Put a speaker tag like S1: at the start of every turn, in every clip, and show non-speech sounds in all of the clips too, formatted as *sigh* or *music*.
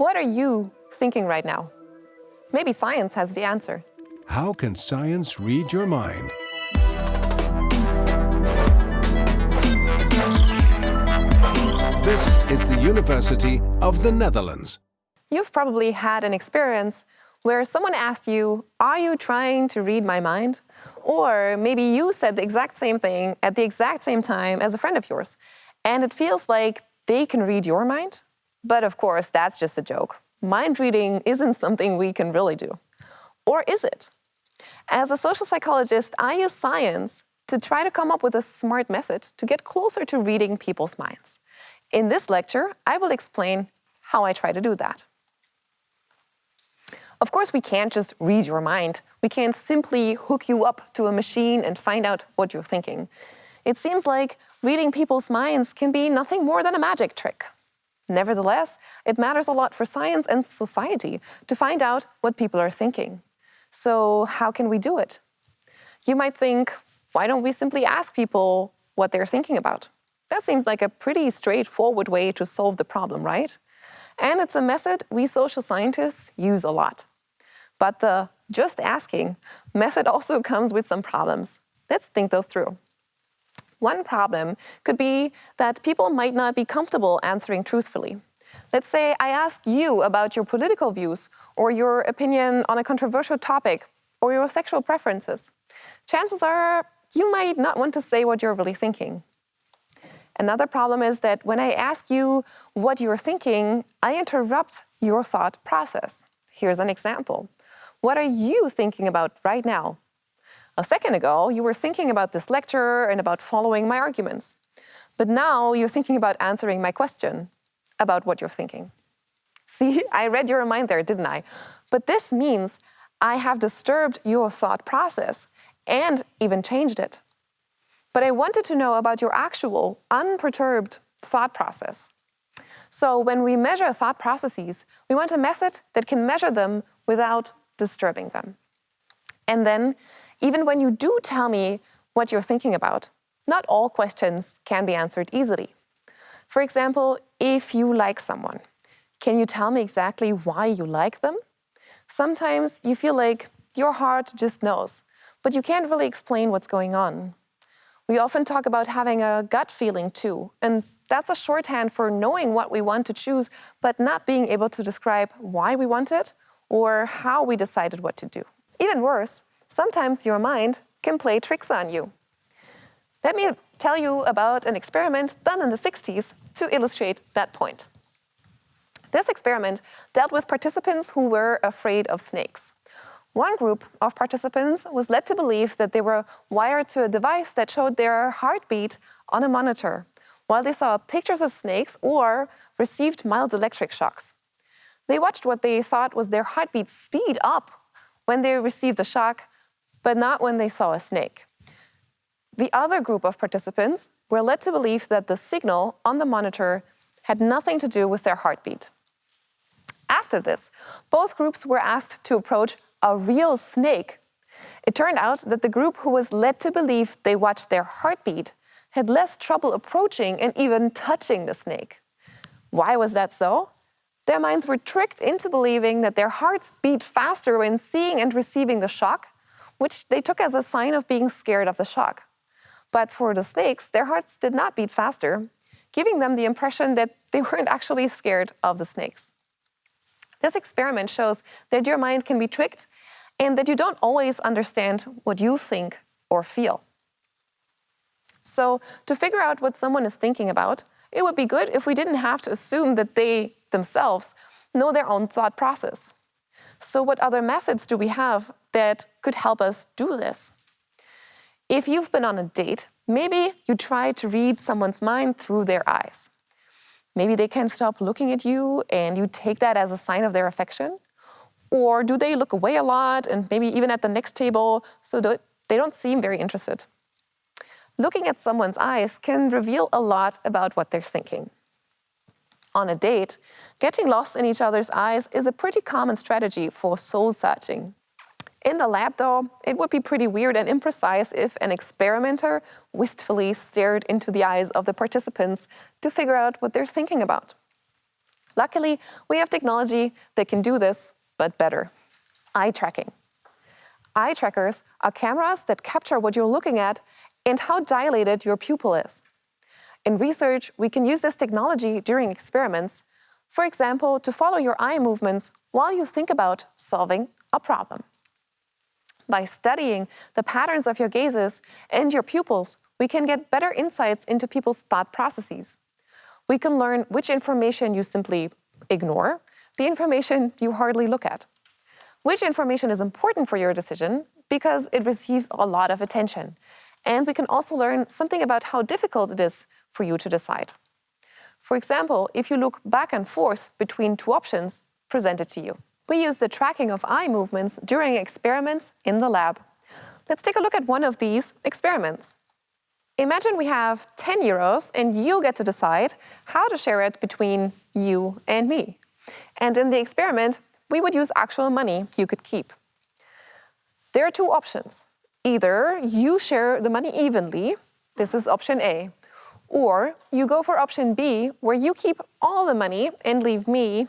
S1: What are you thinking right now? Maybe science has the answer.
S2: How can science read your mind? This is the University of the Netherlands.
S1: You've probably had an experience where someone asked you, are you trying to read my mind? Or maybe you said the exact same thing at the exact same time as a friend of yours. And it feels like they can read your mind. But of course, that's just a joke. Mind reading isn't something we can really do. Or is it? As a social psychologist, I use science to try to come up with a smart method to get closer to reading people's minds. In this lecture, I will explain how I try to do that. Of course, we can't just read your mind. We can't simply hook you up to a machine and find out what you're thinking. It seems like reading people's minds can be nothing more than a magic trick. Nevertheless, it matters a lot for science and society to find out what people are thinking. So how can we do it? You might think, why don't we simply ask people what they're thinking about? That seems like a pretty straightforward way to solve the problem, right? And it's a method we social scientists use a lot. But the just asking method also comes with some problems. Let's think those through. One problem could be that people might not be comfortable answering truthfully. Let's say I ask you about your political views or your opinion on a controversial topic or your sexual preferences. Chances are you might not want to say what you're really thinking. Another problem is that when I ask you what you're thinking, I interrupt your thought process. Here's an example. What are you thinking about right now? A second ago, you were thinking about this lecture and about following my arguments. But now you're thinking about answering my question about what you're thinking. See, *laughs* I read your mind there, didn't I? But this means I have disturbed your thought process and even changed it. But I wanted to know about your actual, unperturbed thought process. So when we measure thought processes, we want a method that can measure them without disturbing them. And then, even when you do tell me what you're thinking about, not all questions can be answered easily. For example, if you like someone, can you tell me exactly why you like them? Sometimes you feel like your heart just knows, but you can't really explain what's going on. We often talk about having a gut feeling too, and that's a shorthand for knowing what we want to choose, but not being able to describe why we want it or how we decided what to do. Even worse, sometimes your mind can play tricks on you. Let me tell you about an experiment done in the 60s to illustrate that point. This experiment dealt with participants who were afraid of snakes. One group of participants was led to believe that they were wired to a device that showed their heartbeat on a monitor, while they saw pictures of snakes or received mild electric shocks. They watched what they thought was their heartbeat speed up when they received the shock, but not when they saw a snake. The other group of participants were led to believe that the signal on the monitor had nothing to do with their heartbeat. After this, both groups were asked to approach a real snake. It turned out that the group who was led to believe they watched their heartbeat had less trouble approaching and even touching the snake. Why was that so? Their minds were tricked into believing that their hearts beat faster when seeing and receiving the shock, which they took as a sign of being scared of the shock. But for the snakes, their hearts did not beat faster, giving them the impression that *laughs* they weren't actually scared of the snakes. This experiment shows that your mind can be tricked and that you don't always understand what you think or feel. So to figure out what someone is thinking about, it would be good if we didn't have to assume that they themselves know their own thought process. So what other methods do we have that could help us do this? If you've been on a date, maybe you try to read someone's mind through their eyes. Maybe they can't stop looking at you and you take that as a sign of their affection. Or do they look away a lot and maybe even at the next table so that they don't seem very interested? Looking at someone's eyes can reveal a lot about what they're thinking on a date, getting lost in each other's eyes is a pretty common strategy for soul searching. In the lab, though, it would be pretty weird and imprecise if an experimenter wistfully stared into the eyes of the participants to figure out what they're thinking about. Luckily, we have technology that can do this, but better. Eye tracking. Eye trackers are cameras that capture what you're looking at and how dilated your pupil is. In research, we can use this technology during experiments, for example, to follow your eye movements while you think about solving a problem. By studying the patterns of your gazes and your pupils, we can get better insights into people's thought processes. We can learn which information you simply ignore, the information you hardly look at. Which information is important for your decision because it receives a lot of attention. And we can also learn something about how difficult it is for you to decide. For example, if you look back and forth between two options presented to you. We use the tracking of eye movements during experiments in the lab. Let's take a look at one of these experiments. Imagine we have 10 euros and you get to decide how to share it between you and me. And in the experiment, we would use actual money you could keep. There are two options. Either you share the money evenly, this is option A, or you go for option B, where you keep all the money and leave me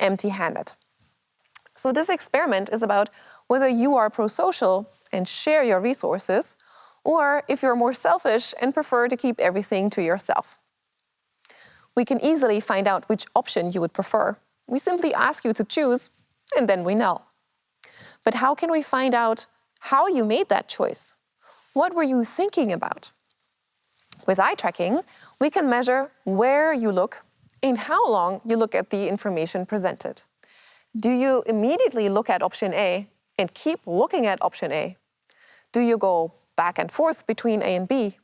S1: empty-handed. So this experiment is about whether you are pro-social and share your resources, or if you're more selfish and prefer to keep everything to yourself. We can easily find out which option you would prefer. We simply ask you to choose, and then we know. But how can we find out how you made that choice? What were you thinking about? With eye tracking, we can measure where you look and how long you look at the information presented. Do you immediately look at option A and keep looking at option A? Do you go back and forth between A and B?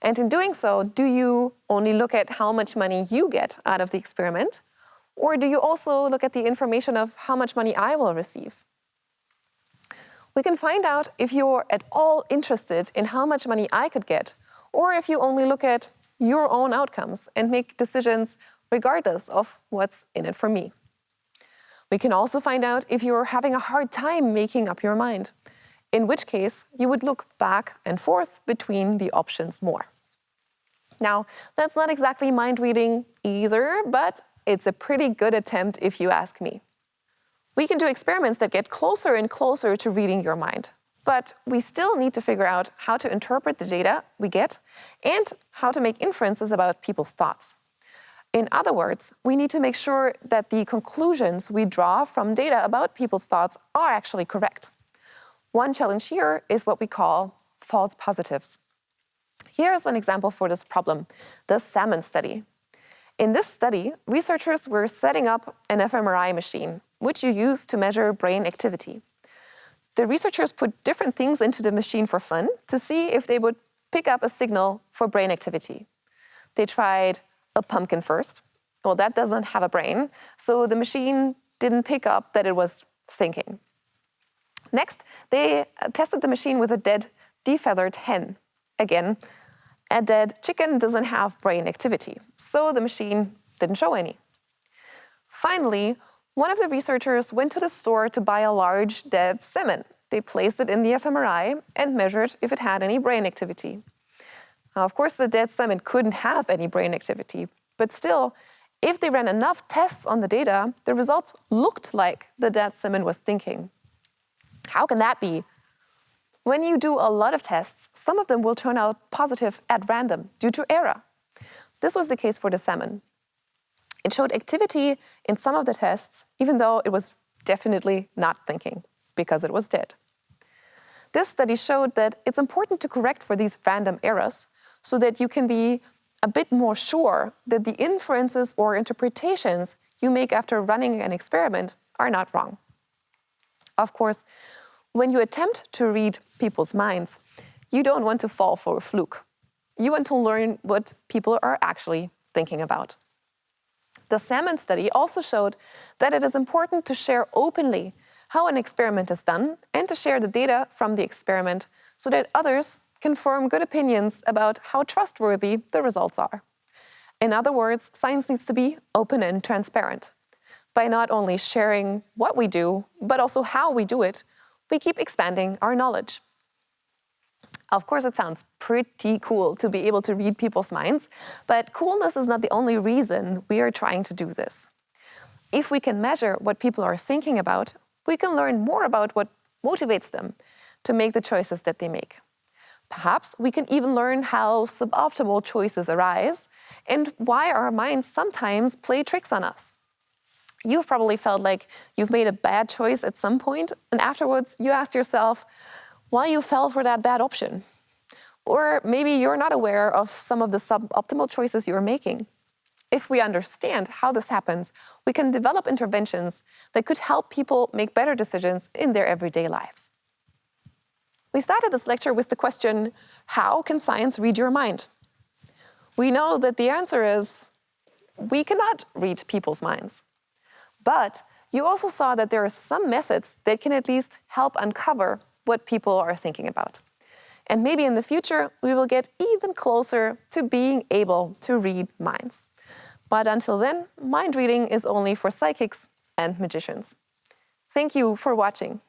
S1: And in doing so, do you only look at how much money you get out of the experiment? Or do you also look at the information of how much money I will receive? We can find out if you're at all interested in how much money I could get, or if you only look at your own outcomes and make decisions regardless of what's in it for me. We can also find out if you're having a hard time making up your mind, in which case you would look back and forth between the options more. Now, that's not exactly mind reading either, but it's a pretty good attempt if you ask me. We can do experiments that get closer and closer to reading your mind, but we still need to figure out how to interpret the data we get and how to make inferences about people's thoughts. In other words, we need to make sure that the conclusions we draw from data about people's thoughts are actually correct. One challenge here is what we call false positives. Here's an example for this problem, the salmon study. In this study, researchers were setting up an fMRI machine, which you use to measure brain activity. The researchers put different things into the machine for fun to see if they would pick up a signal for brain activity. They tried a pumpkin first. Well, that doesn't have a brain, so the machine didn't pick up that it was thinking. Next, they tested the machine with a dead, defeathered hen. Again, a dead chicken doesn't have brain activity, so the machine didn't show any. Finally, one of the researchers went to the store to buy a large dead salmon. They placed it in the fMRI and measured if it had any brain activity. Now, of course, the dead salmon couldn't have any brain activity, but still, if they ran enough tests on the data, the results looked like the dead salmon was thinking. How can that be? When you do a lot of tests, some of them will turn out positive at random due to error. This was the case for the salmon. It showed activity in some of the tests, even though it was definitely not thinking, because it was dead. This study showed that it's important to correct for these random errors so that you can be a bit more sure that the inferences or interpretations you make after running an experiment are not wrong. Of course, when you attempt to read people's minds, you don't want to fall for a fluke. You want to learn what people are actually thinking about. The salmon study also showed that it is important to share openly how an experiment is done and to share the data from the experiment so that others can form good opinions about how trustworthy the results are. In other words, science needs to be open and transparent. By not only sharing what we do, but also how we do it, we keep expanding our knowledge. Of course, it sounds pretty cool to be able to read people's minds, but coolness is not the only reason we are trying to do this. If we can measure what people are thinking about, we can learn more about what motivates them to make the choices that they make. Perhaps we can even learn how suboptimal choices arise and why our minds sometimes play tricks on us. You've probably felt like you've made a bad choice at some point, and afterwards you asked yourself why you fell for that bad option. Or maybe you're not aware of some of the suboptimal choices you're making. If we understand how this happens, we can develop interventions that could help people make better decisions in their everyday lives. We started this lecture with the question, how can science read your mind? We know that the answer is, we cannot read people's minds. But you also saw that there are some methods that can at least help uncover what people are thinking about. And maybe in the future, we will get even closer to being able to read minds. But until then, mind reading is only for psychics and magicians. Thank you for watching.